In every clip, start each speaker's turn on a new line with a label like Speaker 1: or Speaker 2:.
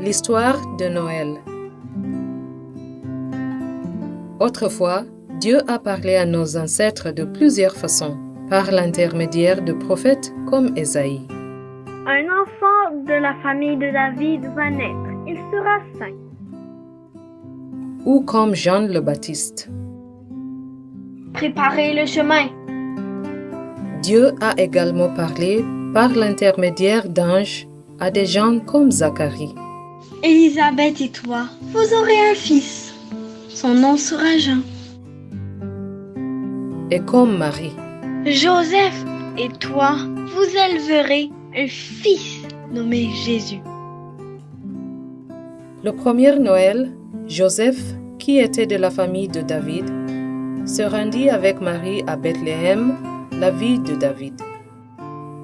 Speaker 1: L'histoire de Noël. Autrefois, Dieu a parlé à nos ancêtres de plusieurs façons, par l'intermédiaire de prophètes comme Ésaïe.
Speaker 2: Un enfant de la famille de David va naître. Il sera saint.
Speaker 1: Ou comme Jean le Baptiste.
Speaker 2: Préparez le chemin.
Speaker 1: Dieu a également parlé par l'intermédiaire d'anges à des gens comme Zacharie.
Speaker 3: Élisabeth et toi, vous aurez un fils. Son nom sera Jean.
Speaker 1: Et comme Marie.
Speaker 3: Joseph et toi, vous éleverez un fils nommé Jésus.
Speaker 1: Le premier Noël, Joseph, qui était de la famille de David, se rendit avec Marie à Bethléem, la ville de David,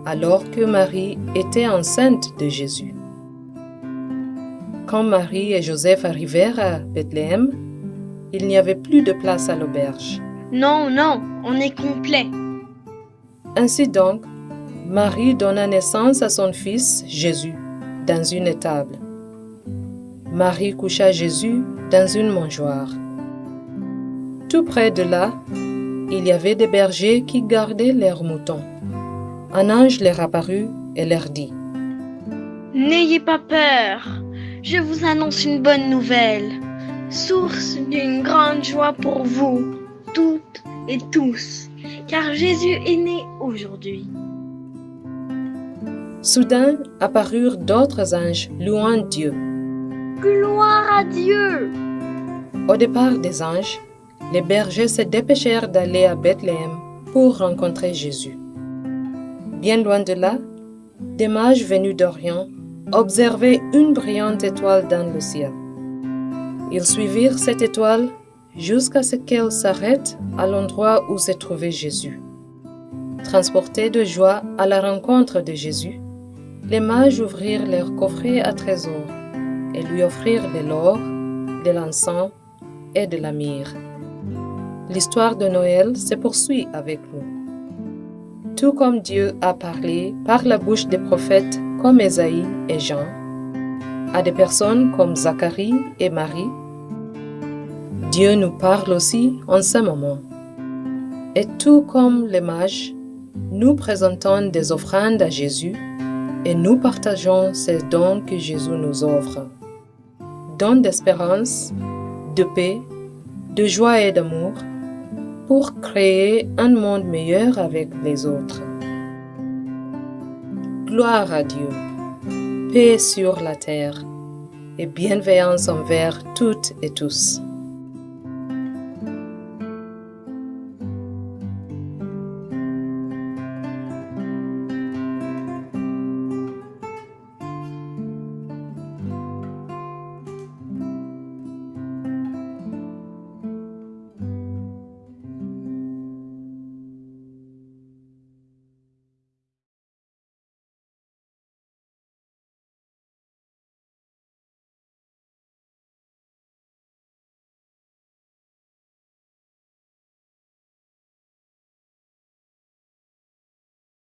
Speaker 1: alors que Marie était enceinte de Jésus. Quand Marie et Joseph arrivèrent à Bethléem, il n'y avait plus de place à l'auberge.
Speaker 3: Non, non, on est complet.
Speaker 1: Ainsi donc, Marie donna naissance à son fils Jésus dans une étable. Marie coucha Jésus dans une mangeoire. Tout près de là, il y avait des bergers qui gardaient leurs moutons. Un ange leur apparut et leur dit
Speaker 3: N'ayez pas peur, je vous annonce une bonne nouvelle, source d'une grande joie pour vous, toutes et tous, car Jésus est né aujourd'hui.
Speaker 1: Soudain apparurent d'autres anges louant Dieu.
Speaker 2: Gloire à Dieu.
Speaker 1: Au départ des anges, les bergers se dépêchèrent d'aller à Bethléem pour rencontrer Jésus. Bien loin de là, des mages venus d'Orient observaient une brillante étoile dans le ciel. Ils suivirent cette étoile jusqu'à ce qu'elle s'arrête à l'endroit où se trouvait Jésus. Transportés de joie à la rencontre de Jésus, les mages ouvrirent leur coffret à trésors et lui offrirent de l'or, de l'encens et de la myrrhe. L'histoire de Noël se poursuit avec nous. Tout comme Dieu a parlé par la bouche des prophètes comme Ésaïe et Jean, à des personnes comme Zacharie et Marie, Dieu nous parle aussi en ce moment. Et tout comme les mages, nous présentons des offrandes à Jésus et nous partageons ces dons que Jésus nous offre. Dons d'espérance, de paix, de joie et d'amour pour créer un monde meilleur avec les autres. Gloire à Dieu, paix sur la terre et bienveillance envers toutes et tous.